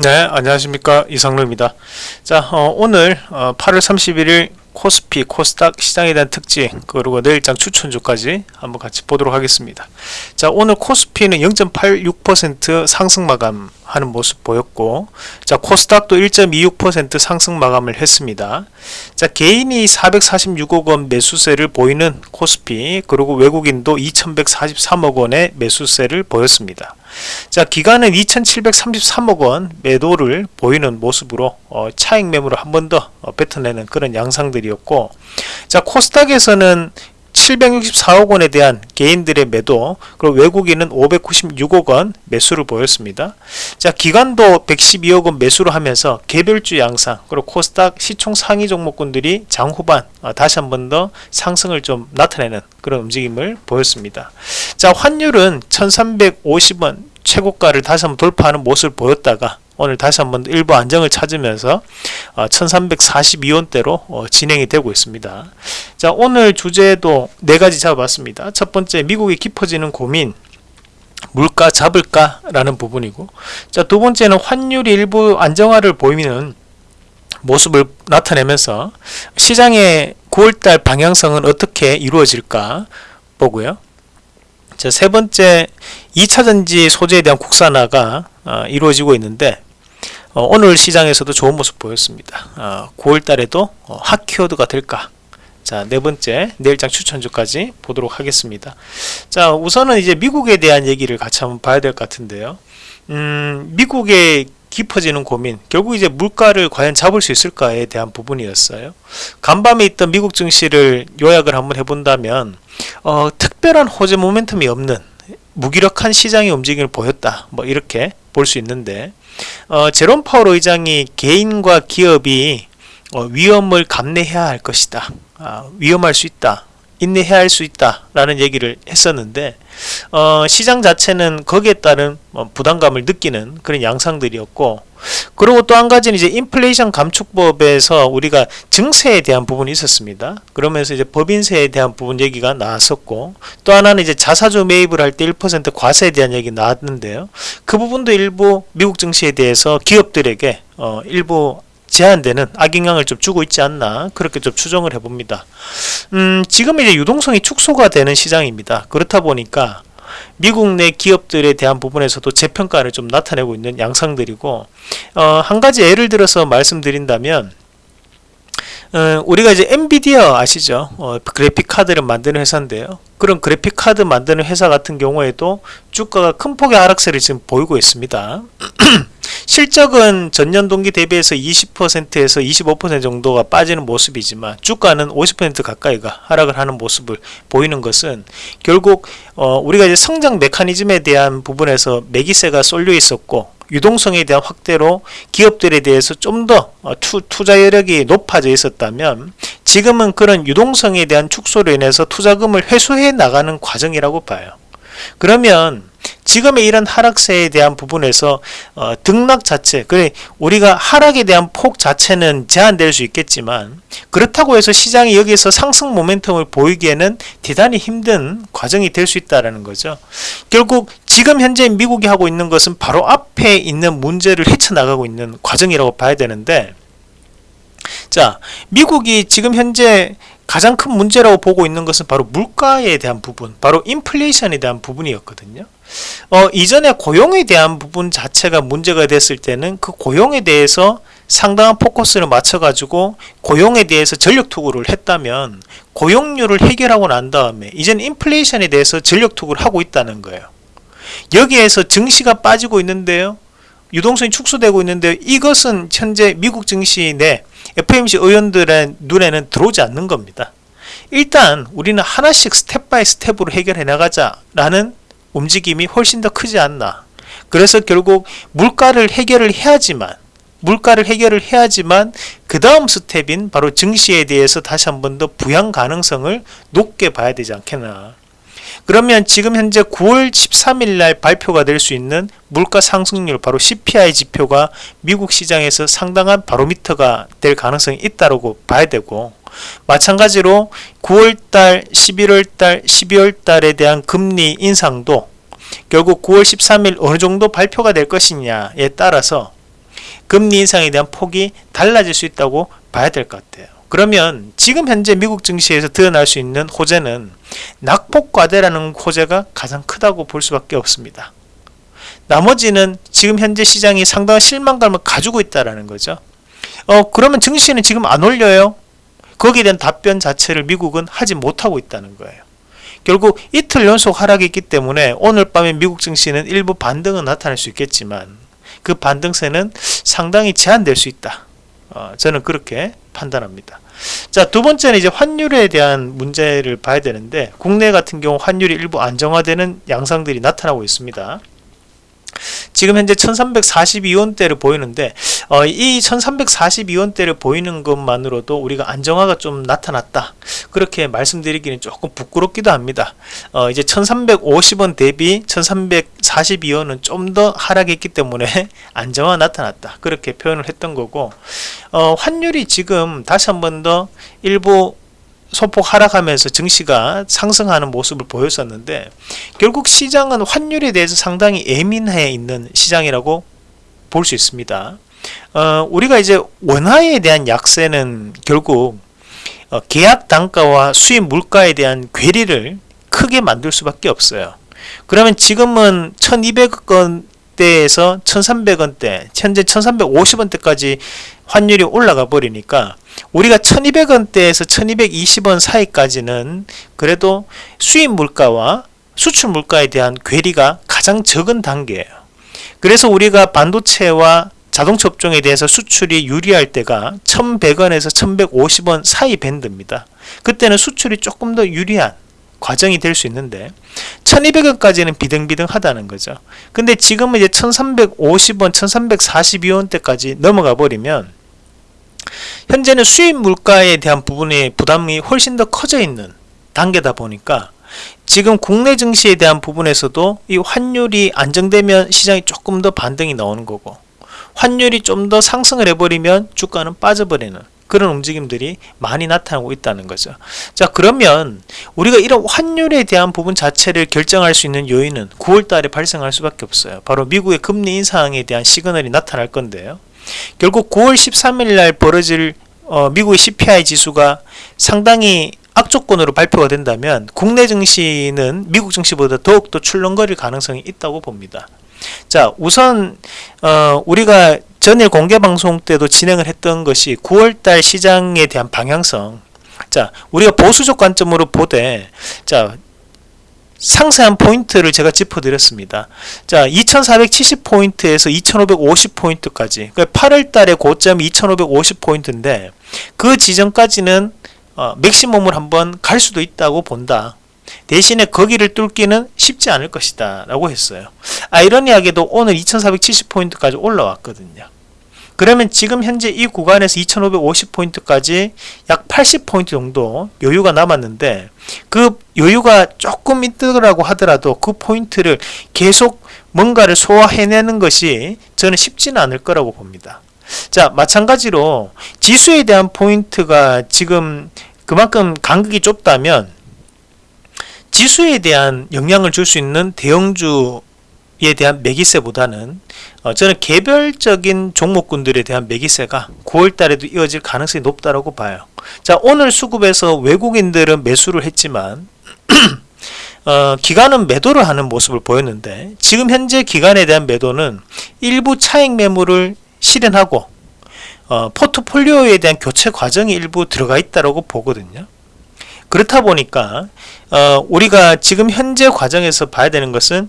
네 안녕하십니까. 이상로입니다. 자 어, 오늘 어, 8월 31일 코스피 코스닥 시장에 대한 특징 그리고 내일장 추천주까지 한번 같이 보도록 하겠습니다. 자 오늘 코스피는 0.86% 상승 마감 하는 모습 보였고 자 코스닥도 1.26% 상승 마감을 했습니다. 자 개인이 446억 원 매수세를 보이는 코스피 그리고 외국인도 2143억 원의 매수세를 보였습니다 자 기간은 2733억 원 매도를 보이는 모습으로 어, 차익 매물을 한 번더 어, 뱉어내는 그런 양상들이었고 자 코스닥에서는 764억 원에 대한 개인들의 매도 그리고 외국인은 596억 원 매수를 보였습니다. 자 기간도 112억 원 매수를 하면서 개별주 양상 그리고 코스닥 시총 상위 종목군들이 장 후반 어, 다시 한 번 더 상승을 좀 나타내는 그런 움직임을 보였습니다. 자 환율은 1350원 최고가를 다시 한번 돌파하는 모습을 보였다가 오늘 다시 한번 일부 안정을 찾으면서 1342원대로 어, 어, 진행이 되고 있습니다. 자 오늘 주제도 네 가지 잡아봤습니다. 첫 번째 미국이 깊어지는 고민 물가 잡을까 라는 부분이고 자두 번째는 환율이 일부 안정화를 보이는 모습을 나타내면서 시장의 9월달 방향성은 어떻게 이루어질까 보고요. 자, 세 번째 2차전지 소재에 대한 국산화가 어, 이루어지고 있는데 어, 오늘 시장에서도 좋은 모습 보였습니다. 어, 9월 달에도 어, 핫 키워드가 될까? 자, 네 번째 내일장 추천주까지 보도록 하겠습니다. 자, 우선은 이제 미국에 대한 얘기를 같이 한번 봐야 될 것 같은데요. 음, 미국의 깊어지는 고민 결국 이제 물가를 과연 잡을 수 있을까에 대한 부분이었어요 간밤에 있던 미국 증시를 요약을 한번 해본다면 어, 특별한 호재 모멘텀이 없는 무기력한 시장의 움직임을 보였다 뭐 이렇게 볼 수 있는데 어, 제롬 파월 의장이 개인과 기업이 어, 위험을 감내해야 할 것이다. 아, 위험할 수 있다 인내해야 할 수 있다 라는 얘기를 했었는데 어, 시장 자체는 거기에 따른 뭐 부담감을 느끼는 그런 양상들이었고 그리고 또 한 가지는 이제 인플레이션 감축법에서 우리가 증세에 대한 부분이 있었습니다. 그러면서 이제 법인세에 대한 부분 얘기가 나왔었고 또 하나는 이제 자사주 매입을 할 때 1% 과세에 대한 얘기 나왔는데요. 그 부분도 일부 미국 증시에 대해서 기업들에게 어, 일부 제한되는 악영향을 좀 주고 있지 않나 그렇게 좀 추정을 해봅니다. 음, 지금 이제 유동성이 축소가 되는 시장입니다. 그렇다 보니까 미국 내 기업들에 대한 부분에서도 재평가를 좀 나타내고 있는 양상들이고 어, 한 가지 예를 들어서 말씀드린다면 어, 우리가 이제 엔비디아 아시죠? 어, 그래픽 카드를 만드는 회사인데요. 그런 그래픽 카드 만드는 회사 같은 경우에도 주가가 큰 폭의 하락세를 지금 보이고 있습니다. 실적은 전년 동기 대비해서 20%에서 25% 정도가 빠지는 모습이지만 주가는 50% 가까이가 하락을 하는 모습을 보이는 것은 결국 어, 우리가 이제 성장 메커니즘에 대한 부분에서 매기세가 쏠려 있었고 유동성에 대한 확대로 기업들에 대해서 좀더 어, 투자 여력이 높아져 있었다면 지금은 그런 유동성에 대한 축소로 인해서 투자금을 회수해 나가는 과정이라고 봐요. 그러면 지금의 이런 하락세에 대한 부분에서 어, 등락 자체 그래 우리가 하락에 대한 폭 자체는 제한될 수 있겠지만 그렇다고 해서 시장이 여기서 상승 모멘텀을 보이기에는 대단히 힘든 과정이 될 수 있다는 거죠. 결국 지금 현재 미국이 하고 있는 것은 바로 앞에 있는 문제를 헤쳐나가고 있는 과정이라고 봐야 되는데 자 미국이 지금 현재 가장 큰 문제라고 보고 있는 것은 바로 물가에 대한 부분 바로 인플레이션에 대한 부분이었거든요. 어, 이전에 고용에 대한 부분 자체가 문제가 됐을 때는 그 고용에 대해서 상당한 포커스를 맞춰 가지고 고용에 대해서 전력 투구를 했다면 고용률을 해결하고 난 다음에 이제는 인플레이션에 대해서 전력 투구를 하고 있다는 거예요. 여기에서 증시가 빠지고 있는데요 유동성이 축소되고 있는데 이것은 현재 미국 증시 내 FOMC 의원들의 눈에는 들어오지 않는 겁니다. 일단 우리는 하나씩 step by step으로 해결해 나가자 라는 움직임이 훨씬 더 크지 않나. 그래서 결국 물가를 해결을 해야지만 물가를 해결을 해야지만 그 다음 스텝인 바로 증시에 대해서 다시 한 번 더 부양 가능성을 높게 봐야 되지 않겠나 그러면 지금 현재 9월 13일 날 발표가 될 수 있는 물가 상승률 바로 CPI 지표가 미국 시장에서 상당한 바로미터가 될 가능성이 있다고 봐야 되고 마찬가지로 9월달, 11월달, 12월달에 대한 금리 인상도 결국 9월 13일 어느 정도 발표가 될 것이냐에 따라서 금리 인상에 대한 폭이 달라질 수 있다고 봐야 될 것 같아요. 그러면 지금 현재 미국 증시에서 드러날 수 있는 호재는 낙폭과대라는 호재가 가장 크다고 볼 수밖에 없습니다. 나머지는 지금 현재 시장이 상당한 실망감을 가지고 있다라는 거죠. 어 그러면 증시는 지금 안 올려요? 거기에 대한 답변 자체를 미국은 하지 못하고 있다는 거예요. 결국 이틀 연속 하락이 있기 때문에 오늘 밤에 미국 증시는 일부 반등은 나타날 수 있겠지만 그 반등세는 상당히 제한될 수 있다. 어, 저는 그렇게 판단합니다. 자, 두 번째는 이제 환율에 대한 문제를 봐야 되는데 국내 같은 경우 환율이 일부 안정화되는 양상들이 나타나고 있습니다. 지금 현재 1342원대를 보이는데 어, 이 1342원대를 보이는 것만으로도 우리가 안정화가 좀 나타났다. 그렇게 말씀드리기는 조금 부끄럽기도 합니다. 어, 이제 1350원 대비 1342원은 좀 더 하락했기 때문에 안정화 나타났다. 그렇게 표현을 했던 거고 어, 환율이 지금 다시 한 번 더 일부 소폭 하락하면서 증시가 상승하는 모습을 보였었는데 결국 시장은 환율에 대해서 상당히 예민해 있는 시장이라고 볼 수 있습니다. 어, 우리가 이제 원화에 대한 약세는 결국 어, 계약 단가와 수입 물가에 대한 괴리를 크게 만들 수밖에 없어요. 그러면 지금은 1200원 대에서 1300원대, 현재 1350원대까지 환율이 올라가 버리니까 우리가 1200원대에서 1220원 사이까지는 그래도 수입 물가와 수출 물가에 대한 괴리가 가장 적은 단계예요. 그래서 우리가 반도체와 자동차 업종에 대해서 수출이 유리할 때가 1100원에서 1150원 사이 밴드입니다. 그때는 수출이 조금 더 유리한 과정이 될 수 있는데 1200원까지는 비등비등하다는 거죠. 근데 지금은 이제 1350원, 1342원 대까지 넘어가 버리면 현재는 수입 물가에 대한 부분의 부담이 훨씬 더 커져 있는 단계다 보니까 지금 국내 증시에 대한 부분에서도 이 환율이 안정되면 시장이 조금 더 반등이 나오는 거고 환율이 좀 더 상승을 해버리면 주가는 빠져버리는 그런 움직임들이 많이 나타나고 있다는 거죠. 자 그러면 우리가 이런 환율에 대한 부분 자체를 결정할 수 있는 요인은 9월 달에 발생할 수밖에 없어요. 바로 미국의 금리 인상에 대한 시그널이 나타날 건데요. 결국 9월 13일 날 벌어질 어, 미국의 CPI 지수가 상당히 악조건으로 발표가 된다면 국내 증시는 미국 증시보다 더욱더 출렁거릴 가능성이 있다고 봅니다. 자 우선 어, 우리가 전일 공개 방송 때도 진행을 했던 것이 9월달 시장에 대한 방향성 자 우리가 보수적 관점으로 보되 자 상세한 포인트를 제가 짚어드렸습니다. 자, 2470포인트에서 2550포인트까지. 그러니까 8월 달에 고점이 2550포인트인데 그 지점까지는 어, 맥시멈을 한번 갈 수도 있다고 본다. 대신에 거기를 뚫기는 쉽지 않을 것이다 라고 했어요. 아이러니하게도 오늘 2470포인트까지 올라왔거든요. 그러면 지금 현재 이 구간에서 2550포인트까지 약 80포인트 정도 여유가 남았는데 그 여유가 조금 있더라고 하더라도 그 포인트를 계속 뭔가를 소화해내는 것이 저는 쉽지는 않을 거라고 봅니다. 자 마찬가지로 지수에 대한 포인트가 지금 그만큼 간극이 좁다면 지수에 대한 영향을 줄 수 있는 대형주 에 대한 매기세보다는 어, 저는 개별적인 종목군들에 대한 매기세가 9월 달에도 이어질 가능성이 높다고 봐요. 자, 오늘 수급에서 외국인들은 매수를 했지만 어, 기관은 매도를 하는 모습을 보였는데 지금 현재 기관에 대한 매도는 일부 차익 매물을 실현하고 어, 포트폴리오에 대한 교체 과정이 일부 들어가 있다고 보거든요. 그렇다 보니까 어, 우리가 지금 현재 과정에서 봐야 되는 것은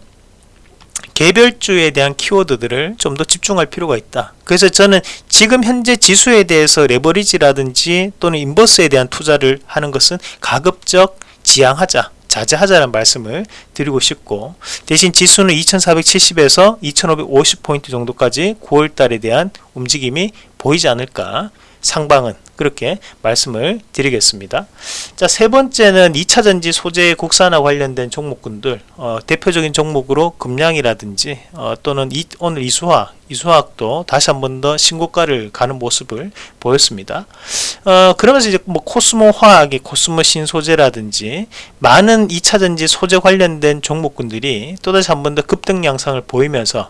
개별주에 대한 키워드들을 좀 더 집중할 필요가 있다. 그래서 저는 지금 현재 지수에 대해서 레버리지라든지 또는 인버스에 대한 투자를 하는 것은 가급적 지양하자. 자제하자는 말씀을 드리고 싶고 대신 지수는 2470에서 2550포인트 정도까지 9월달에 대한 움직임이 보이지 않을까 상방은 그렇게 말씀을 드리겠습니다. 자, 세 번째는 2차전지 소재 국산화 관련된 종목군들 어, 대표적인 종목으로 금량이라든지 어, 또는 이, 오늘 이수화 이수화학도 다시 한 번 더 신고가를 가는 모습을 보였습니다. 어, 그러면서 이제 뭐 코스모 화학이 코스모 신소재라든지 많은 2차전지 소재 관련된 종목군들이 또다시 한 번 더 급등 양상을 보이면서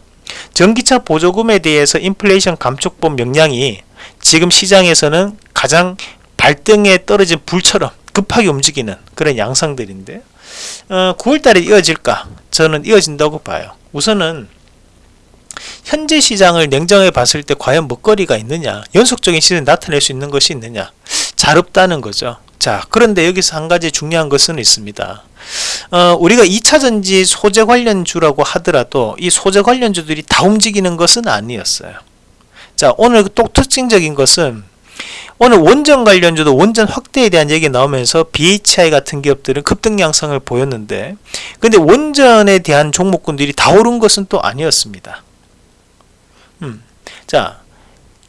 전기차 보조금에 대해서 인플레이션 감축법 명량이 지금 시장에서는 가장 발등에 떨어진 불처럼 급하게 움직이는 그런 양상들인데 어, 9월달에 이어질까? 저는 이어진다고 봐요. 우선은 현재 시장을 냉정하게 봤을 때 과연 먹거리가 있느냐 연속적인 시즌 나타낼 수 있는 것이 있느냐 잘 없다는 거죠 자 그런데 여기서 한 가지 중요한 것은 있습니다 어, 우리가 2차전지 소재 관련주라고 하더라도 이 소재 관련주들이 다 움직이는 것은 아니었어요 자 오늘 또 특징적인 것은 오늘 원전 관련주도 원전 확대에 대한 얘기 나오면서 BHI 같은 기업들은 급등 양상을 보였는데 근데 원전에 대한 종목군들이 다 오른 것은 또 아니었습니다 음. 자,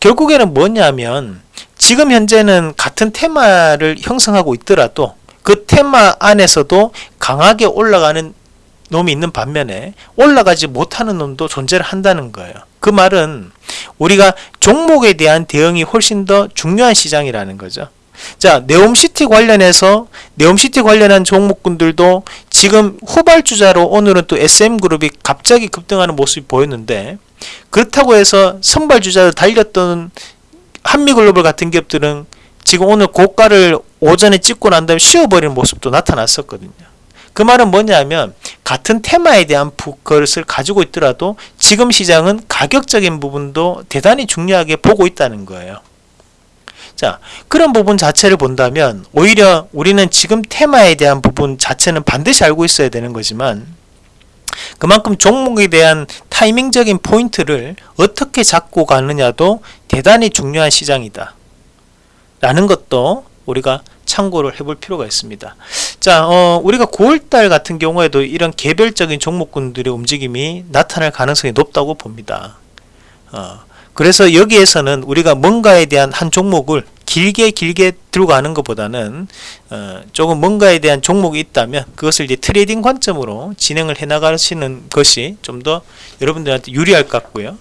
결국에는 뭐냐면 지금 현재는 같은 테마를 형성하고 있더라도 그 테마 안에서도 강하게 올라가는 놈이 있는 반면에 올라가지 못하는 놈도 존재를 한다는 거예요. 그 말은 우리가 종목에 대한 대응이 훨씬 더 중요한 시장이라는 거죠. 자, 네옴시티 관련해서 네옴시티 관련한 종목군들도 지금 후발주자로 오늘은 또 SM그룹이 갑자기 급등하는 모습이 보였는데 그렇다고 해서 선발주자를 달렸던 한미글로벌 같은 기업들은 지금 오늘 고가를 오전에 찍고 난 다음에 쉬어버리는 모습도 나타났었거든요. 그 말은 뭐냐면 같은 테마에 대한 것을 가지고 있더라도 지금 시장은 가격적인 부분도 대단히 중요하게 보고 있다는 거예요. 자 그런 부분 자체를 본다면 오히려 우리는 지금 테마에 대한 부분 자체는 반드시 알고 있어야 되는 거지만 그만큼 종목에 대한 타이밍적인 포인트를 어떻게 잡고 가느냐도 대단히 중요한 시장이다. 라는 것도 우리가 참고를 해볼 필요가 있습니다. 자, 어, 우리가 9월달 같은 경우에도 이런 개별적인 종목군들의 움직임이 나타날 가능성이 높다고 봅니다. 어, 그래서 여기에서는 우리가 뭔가에 대한 한 종목을 길게 길게 들고 가는 것보다는 어, 조금 뭔가에 대한 종목이 있다면 그것을 이제 trading 관점으로 진행을 해 나가시는 것이 좀 더 여러분들한테 유리할 것 같고요.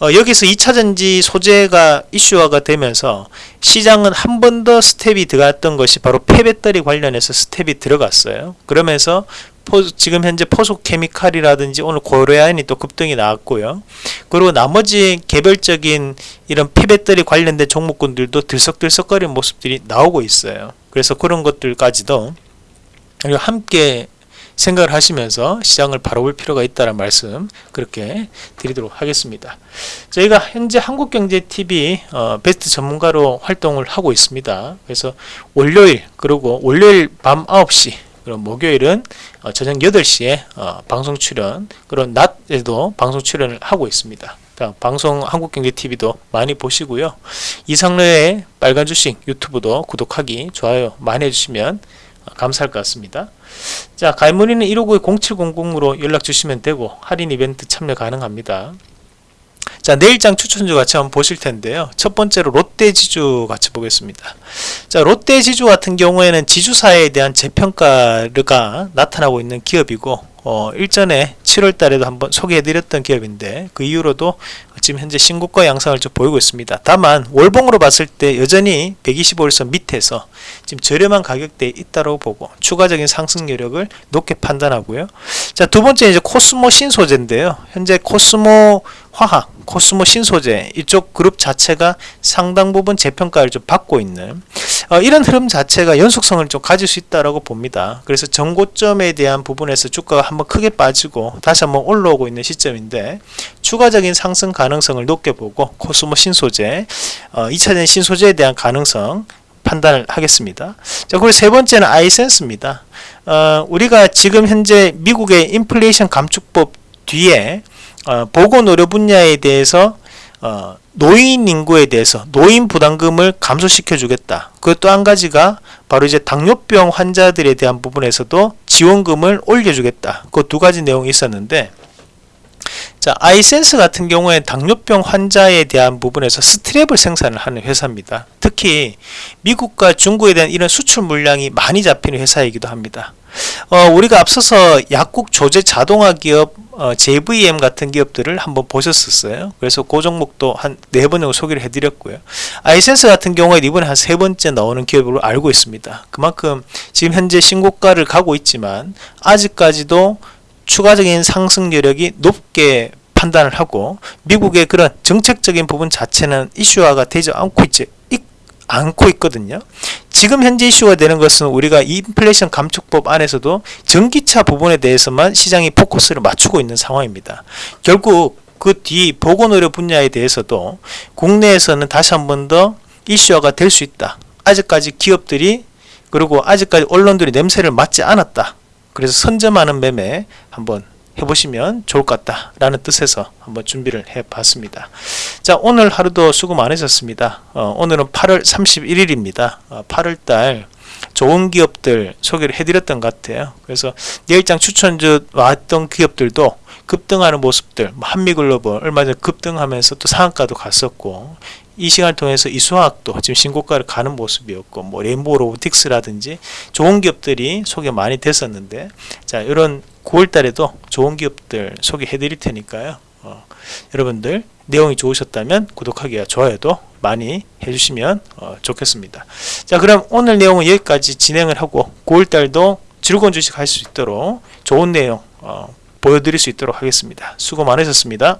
어, 여기서 2차전지 소재가 이슈화가 되면서 시장은 한 번 더 스텝이 들어갔던 것이 바로 폐배터리 관련해서 스텝이 들어갔어요. 그러면서 포, 지금 현재 포스코 케미칼이라든지 오늘 고려아연이 또 급등이 나왔고요. 그리고 나머지 개별적인 이런 폐배터리 관련된 종목군들도 들썩들썩거리는 모습들이 나오고 있어요. 그래서 그런 것들까지도 함께 생각을 하시면서 시장을 바라볼 필요가 있다는 말씀 그렇게 드리도록 하겠습니다. 저희가 현재 한국경제TV 어, 베스트 전문가로 활동을 하고 있습니다. 그래서 월요일 그리고 월요일 밤 9시 그럼 목요일은 어, 저녁 8시에 어, 방송 출연 그런 낮에도 방송 출연을 하고 있습니다. 방송 한국경제TV도 많이 보시고요. 이상로의 빨간 주식 유튜브도 구독하기 좋아요 많이 해주시면 감사할 것 같습니다. 자 가입 문의는 159-0700으로 연락 주시면 되고 할인 이벤트 참여 가능합니다. 자 내일장 추천주 같이 한번 보실 텐데요. 첫 번째로 롯데지주 같이 보겠습니다. 자 롯데지주 같은 경우에는 지주사에 대한 재평가가 나타나고 있는 기업이고 어, 일전에 7월 달에도 한번 소개해 드렸던 기업인데 그 이후로도 지금 현재 신고가 양상을 좀 보이고 있습니다. 다만 월봉으로 봤을 때 여전히 125일선 밑에서 지금 저렴한 가격대에 있다고 보고 추가적인 상승 여력을 높게 판단하고요. 자 두 번째 이제 코스모 신소재인데요. 현재 코스모 화학 코스모 신소재 이쪽 그룹 자체가 상당 부분 재평가를 좀 받고 있는 어, 이런 흐름 자체가 연속성을 좀 가질 수 있다라고 봅니다. 그래서 정고점에 대한 부분에서 주가가 한번 크게 빠지고 다시 한번 올라오고 있는 시점인데 추가적인 상승 가능 성을 높게 보고 코스모 신소재 어, 2차전 신소재에 대한 가능성 판단을 하겠습니다. 자, 그리고 세 번째는 아이센스입니다. 어, 우리가 지금 현재 미국의 인플레이션 감축법 뒤에 어, 보건 의료 분야에 대해서 어, 노인 인구에 대해서 노인 부담금을 감소시켜 주겠다. 그것도 한 가지가 바로 이제 당뇨병 환자들에 대한 부분에서도 지원금을 올려주겠다. 그 두 가지 내용이 있었는데 자, 아이센스 같은 경우에 당뇨병 환자에 대한 부분에서 스트랩을 생산을 하는 회사입니다. 특히 미국과 중국에 대한 이런 수출 물량이 많이 잡히는 회사이기도 합니다. 어, 우리가 앞서서 약국 조제 자동화 기업 어, JVM 같은 기업들을 한번 보셨었어요. 그래서 그 종목도 한 네 번 정도 소개를 해드렸고요. 아이센스 같은 경우에 이번에 한 세 번째 나오는 기업으로 알고 있습니다. 그만큼 지금 현재 신고가를 가고 있지만 아직까지도 추가적인 상승 여력이 높게 판단을 하고 미국의 그런 정책적인 부분 자체는 이슈화가 되지 않고 있지 있- 않고 있거든요. 지금 현재 이슈가 되는 것은 우리가 인플레이션 감축법 안에서도 전기차 부분에 대해서만 시장이 포커스를 맞추고 있는 상황입니다. 결국 그 뒤 보건의료 분야에 대해서도 국내에서는 다시 한 번 더 이슈화가 될 수 있다. 아직까지 기업들이 그리고 아직까지 언론들이 냄새를 맡지 않았다. 그래서 선점하는 매매 한번 해보시면 좋을 것 같다라는 뜻에서 한번 준비를 해봤습니다. 자 오늘 하루도 수고 많으셨습니다. 어, 오늘은 8월 31일입니다. 어, 8월달 좋은 기업들 소개를 해드렸던 것 같아요. 그래서 내일장 추천주 왔던 기업들도 급등하는 모습들, 뭐 한미글로벌 얼마 전에 급등하면서 또 상한가도 갔었고 이 시간을 통해서 이수화학도 지금 신고가를 가는 모습이었고 뭐 레인보우 로보틱스라든지 좋은 기업들이 소개 많이 됐었는데 자 이런 9월달에도 좋은 기업들 소개해 드릴 테니까요. 어, 여러분들 내용이 좋으셨다면 구독하기와 좋아요도 많이 해주시면 어, 좋겠습니다. 자 그럼 오늘 내용은 여기까지 진행을 하고 9월달도 즐거운 주식 할 수 있도록 좋은 내용 어, 보여드릴 수 있도록 하겠습니다. 수고 많으셨습니다